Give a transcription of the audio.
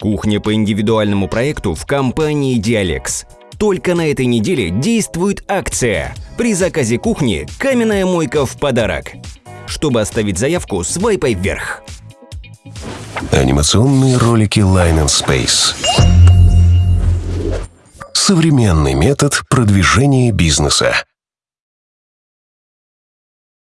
Кухня по индивидуальному проекту в компании Dialex. Только на этой неделе действует акция. При заказе кухни каменная мойка в подарок. Чтобы оставить заявку, свайпай вверх. Анимационные ролики Line and Space. Современный метод продвижения бизнеса.